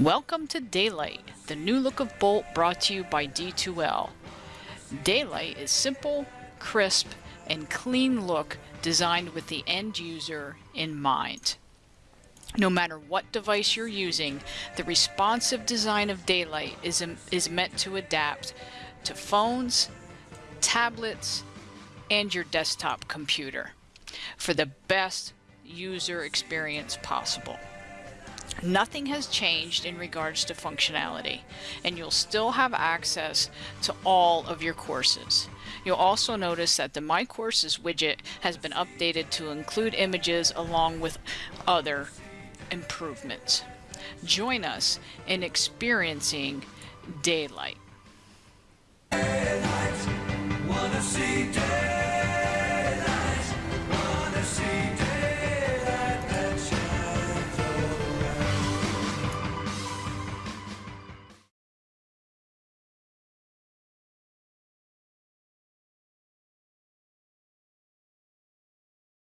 Welcome to Daylight, the new look of Bolt brought to you by D2L. Daylight is simple, crisp, and clean look designed with the end user in mind. No matter what device you're using, the responsive design of Daylight is, is meant to adapt to phones, tablets, and your desktop computer for the best user experience possible. Nothing has changed in regards to functionality, and you'll still have access to all of your courses. You'll also notice that the My Courses widget has been updated to include images along with other improvements. Join us in experiencing Daylight. Daylight